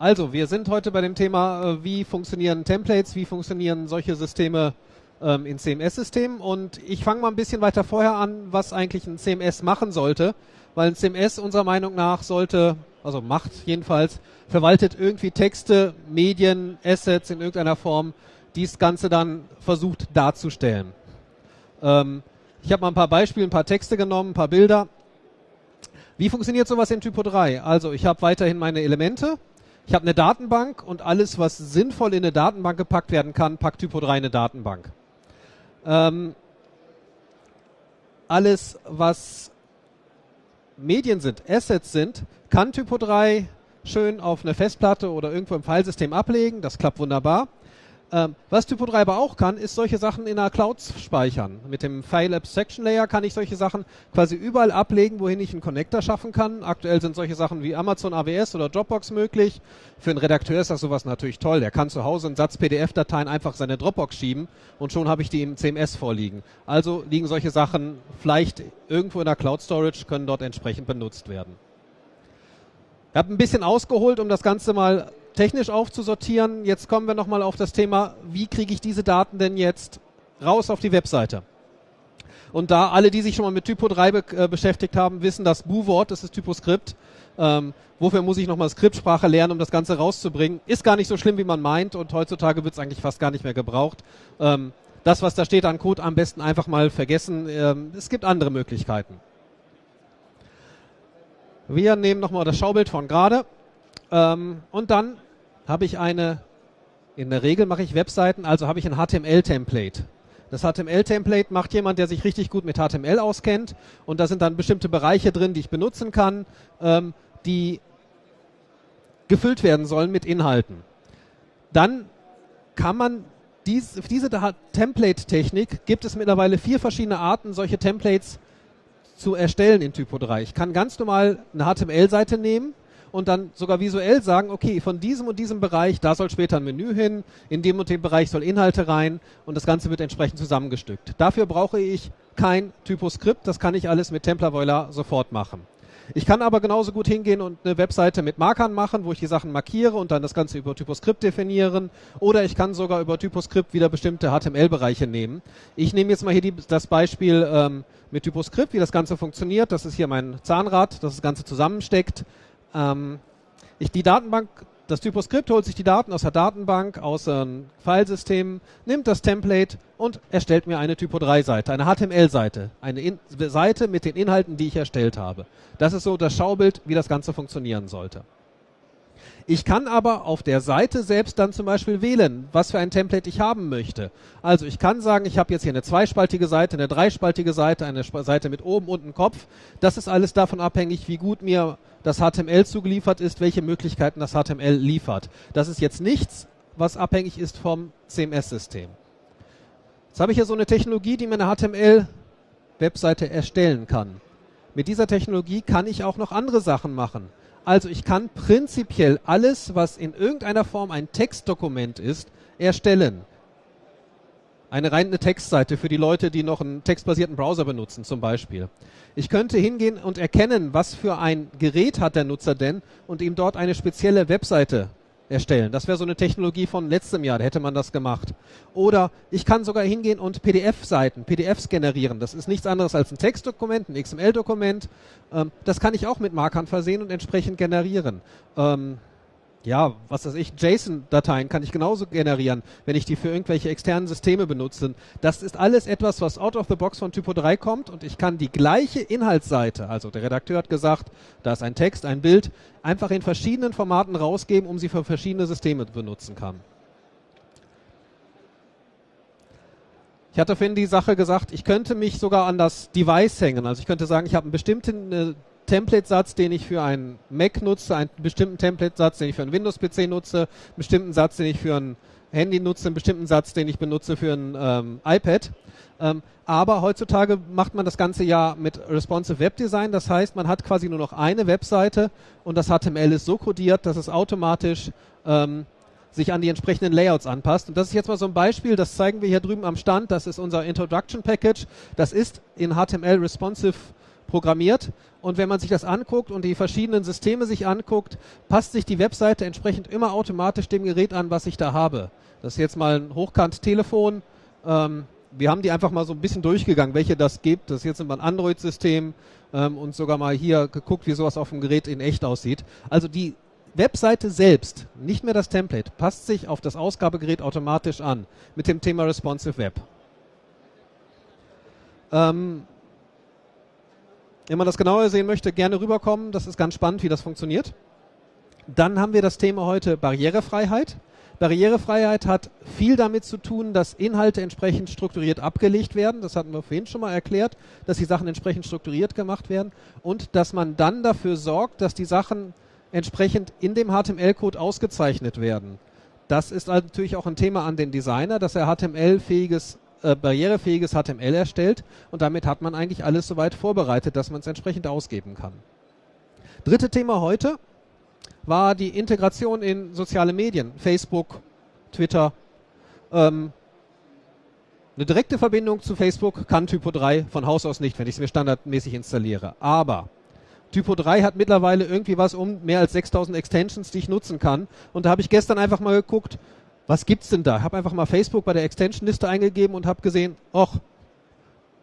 Also, wir sind heute bei dem Thema, äh, wie funktionieren Templates, wie funktionieren solche Systeme ähm, in CMS-Systemen. Und ich fange mal ein bisschen weiter vorher an, was eigentlich ein CMS machen sollte, weil ein CMS unserer Meinung nach sollte, also macht jedenfalls, verwaltet irgendwie Texte, Medien, Assets in irgendeiner Form, die das Ganze dann versucht darzustellen. Ähm, ich habe mal ein paar Beispiele, ein paar Texte genommen, ein paar Bilder. Wie funktioniert sowas in Typo 3? Also ich habe weiterhin meine Elemente, ich habe eine Datenbank und alles, was sinnvoll in eine Datenbank gepackt werden kann, packt Typo 3 in eine Datenbank. Ähm, alles, was Medien sind, Assets sind, kann Typo 3 schön auf eine Festplatte oder irgendwo im Filesystem ablegen. Das klappt wunderbar. Ähm, was Typo 3 aber auch kann, ist solche Sachen in einer Cloud speichern. Mit dem File Abstraction Layer kann ich solche Sachen quasi überall ablegen, wohin ich einen Connector schaffen kann. Aktuell sind solche Sachen wie Amazon AWS oder Dropbox möglich. Für einen Redakteur ist das sowas natürlich toll. Der kann zu Hause einen Satz PDF-Dateien einfach seine Dropbox schieben und schon habe ich die im CMS vorliegen. Also liegen solche Sachen vielleicht irgendwo in der Cloud Storage, können dort entsprechend benutzt werden. Ich habe ein bisschen ausgeholt, um das Ganze mal technisch aufzusortieren. Jetzt kommen wir nochmal auf das Thema, wie kriege ich diese Daten denn jetzt raus auf die Webseite? Und da alle, die sich schon mal mit Typo 3 be äh, beschäftigt haben, wissen, das Bu-Wort, das ist Typoscript. Ähm, wofür muss ich nochmal Skriptsprache lernen, um das Ganze rauszubringen? Ist gar nicht so schlimm, wie man meint und heutzutage wird es eigentlich fast gar nicht mehr gebraucht. Ähm, das, was da steht an Code, am besten einfach mal vergessen. Ähm, es gibt andere Möglichkeiten. Wir nehmen nochmal das Schaubild von gerade ähm, und dann habe ich eine, in der Regel mache ich Webseiten, also habe ich ein HTML-Template. Das HTML-Template macht jemand, der sich richtig gut mit HTML auskennt und da sind dann bestimmte Bereiche drin, die ich benutzen kann, ähm, die gefüllt werden sollen mit Inhalten. Dann kann man dies, diese Template-Technik gibt es mittlerweile vier verschiedene Arten, solche Templates zu erstellen in Typo 3. Ich kann ganz normal eine HTML-Seite nehmen, und dann sogar visuell sagen, okay, von diesem und diesem Bereich, da soll später ein Menü hin, in dem und dem Bereich soll Inhalte rein und das Ganze wird entsprechend zusammengestückt. Dafür brauche ich kein Typoskript, das kann ich alles mit Templar sofort machen. Ich kann aber genauso gut hingehen und eine Webseite mit Markern machen, wo ich die Sachen markiere und dann das Ganze über Typoskript definieren. Oder ich kann sogar über Typoskript wieder bestimmte HTML-Bereiche nehmen. Ich nehme jetzt mal hier die, das Beispiel ähm, mit Typoskript, wie das Ganze funktioniert. Das ist hier mein Zahnrad, das das Ganze zusammensteckt. Ähm, ich die Datenbank, das Typoskript holt sich die Daten aus der Datenbank, aus einem Filesystem, nimmt das Template und erstellt mir eine Typo3-Seite, eine HTML-Seite, eine In Seite mit den Inhalten, die ich erstellt habe. Das ist so das Schaubild, wie das Ganze funktionieren sollte. Ich kann aber auf der Seite selbst dann zum Beispiel wählen, was für ein Template ich haben möchte. Also ich kann sagen, ich habe jetzt hier eine zweispaltige Seite, eine dreispaltige Seite, eine Seite mit oben und einem Kopf. Das ist alles davon abhängig, wie gut mir das HTML zugeliefert ist, welche Möglichkeiten das HTML liefert. Das ist jetzt nichts, was abhängig ist vom CMS-System. Jetzt habe ich hier so eine Technologie, die mir eine HTML-Webseite erstellen kann. Mit dieser Technologie kann ich auch noch andere Sachen machen. Also ich kann prinzipiell alles, was in irgendeiner Form ein Textdokument ist, erstellen. Eine reine Textseite für die Leute, die noch einen textbasierten Browser benutzen zum Beispiel. Ich könnte hingehen und erkennen, was für ein Gerät hat der Nutzer denn und ihm dort eine spezielle Webseite erstellen. Das wäre so eine Technologie von letztem Jahr, da hätte man das gemacht. Oder ich kann sogar hingehen und PDF-Seiten, PDFs generieren. Das ist nichts anderes als ein Textdokument, ein XML-Dokument. Ähm, das kann ich auch mit Markern versehen und entsprechend generieren. Ja, was weiß ich, JSON-Dateien kann ich genauso generieren, wenn ich die für irgendwelche externen Systeme benutze. Das ist alles etwas, was out of the box von Typo 3 kommt und ich kann die gleiche Inhaltsseite, also der Redakteur hat gesagt, da ist ein Text, ein Bild, einfach in verschiedenen Formaten rausgeben, um sie für verschiedene Systeme benutzen kann. Ich hatte vorhin die Sache gesagt, ich könnte mich sogar an das Device hängen. Also ich könnte sagen, ich habe einen bestimmten äh, Template-Satz, den ich für einen Mac nutze, einen bestimmten Template-Satz, den ich für einen Windows-PC nutze, einen bestimmten Satz, den ich für ein Handy nutze, einen bestimmten Satz, den ich benutze für ein ähm, iPad. Ähm, aber heutzutage macht man das Ganze ja mit Responsive Web Design. Das heißt, man hat quasi nur noch eine Webseite und das HTML ist so codiert, dass es automatisch ähm, sich an die entsprechenden Layouts anpasst. Und das ist jetzt mal so ein Beispiel, das zeigen wir hier drüben am Stand. Das ist unser Introduction Package. Das ist in HTML responsive programmiert. Und wenn man sich das anguckt und die verschiedenen Systeme sich anguckt, passt sich die Webseite entsprechend immer automatisch dem Gerät an, was ich da habe. Das ist jetzt mal ein Hochkant-Telefon. Ähm, wir haben die einfach mal so ein bisschen durchgegangen, welche das gibt. Das ist jetzt immer ein Android-System ähm, und sogar mal hier geguckt, wie sowas auf dem Gerät in echt aussieht. Also die Webseite selbst, nicht mehr das Template, passt sich auf das Ausgabegerät automatisch an mit dem Thema Responsive Web. Ähm, wenn man das genauer sehen möchte, gerne rüberkommen. Das ist ganz spannend, wie das funktioniert. Dann haben wir das Thema heute Barrierefreiheit. Barrierefreiheit hat viel damit zu tun, dass Inhalte entsprechend strukturiert abgelegt werden. Das hatten wir vorhin schon mal erklärt, dass die Sachen entsprechend strukturiert gemacht werden und dass man dann dafür sorgt, dass die Sachen entsprechend in dem HTML-Code ausgezeichnet werden. Das ist natürlich auch ein Thema an den Designer, dass er HTML-fähiges, äh, barrierefähiges HTML erstellt und damit hat man eigentlich alles soweit vorbereitet, dass man es entsprechend ausgeben kann. Dritte Thema heute war die Integration in soziale Medien, Facebook, Twitter. Ähm, eine direkte Verbindung zu Facebook kann Typo 3 von Haus aus nicht, wenn ich es mir standardmäßig installiere. Aber Typo 3 hat mittlerweile irgendwie was um mehr als 6000 Extensions, die ich nutzen kann. Und da habe ich gestern einfach mal geguckt, was gibt's denn da? Ich habe einfach mal Facebook bei der Extension-Liste eingegeben und habe gesehen, ach,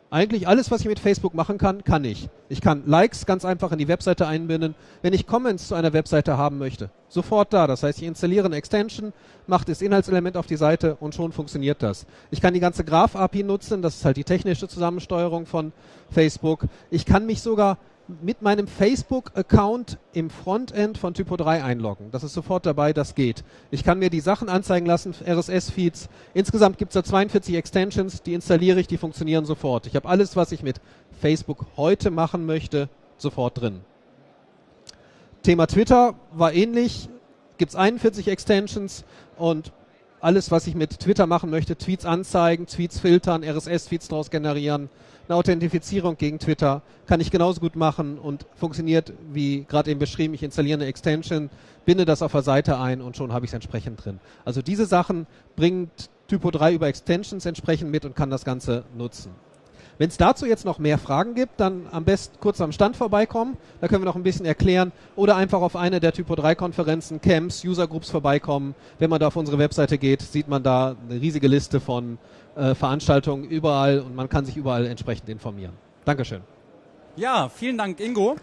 eigentlich alles, was ich mit Facebook machen kann, kann ich. Ich kann Likes ganz einfach in die Webseite einbinden. Wenn ich Comments zu einer Webseite haben möchte, sofort da. Das heißt, ich installiere eine Extension, mache das Inhaltselement auf die Seite und schon funktioniert das. Ich kann die ganze Graph-API nutzen, das ist halt die technische Zusammensteuerung von Facebook. Ich kann mich sogar mit meinem Facebook-Account im Frontend von Typo 3 einloggen. Das ist sofort dabei, das geht. Ich kann mir die Sachen anzeigen lassen, RSS-Feeds. Insgesamt gibt es da 42 Extensions, die installiere ich, die funktionieren sofort. Ich habe alles, was ich mit Facebook heute machen möchte, sofort drin. Thema Twitter war ähnlich. Gibt es 41 Extensions und alles, was ich mit Twitter machen möchte, Tweets anzeigen, Tweets filtern, RSS-Feeds daraus generieren, eine Authentifizierung gegen Twitter kann ich genauso gut machen und funktioniert wie gerade eben beschrieben. Ich installiere eine Extension, binde das auf der Seite ein und schon habe ich es entsprechend drin. Also diese Sachen bringt Typo 3 über Extensions entsprechend mit und kann das Ganze nutzen. Wenn es dazu jetzt noch mehr Fragen gibt, dann am besten kurz am Stand vorbeikommen. Da können wir noch ein bisschen erklären. Oder einfach auf eine der Typo 3 Konferenzen, Camps, User Groups vorbeikommen. Wenn man da auf unsere Webseite geht, sieht man da eine riesige Liste von äh, Veranstaltungen überall und man kann sich überall entsprechend informieren. Dankeschön. Ja, vielen Dank, Ingo.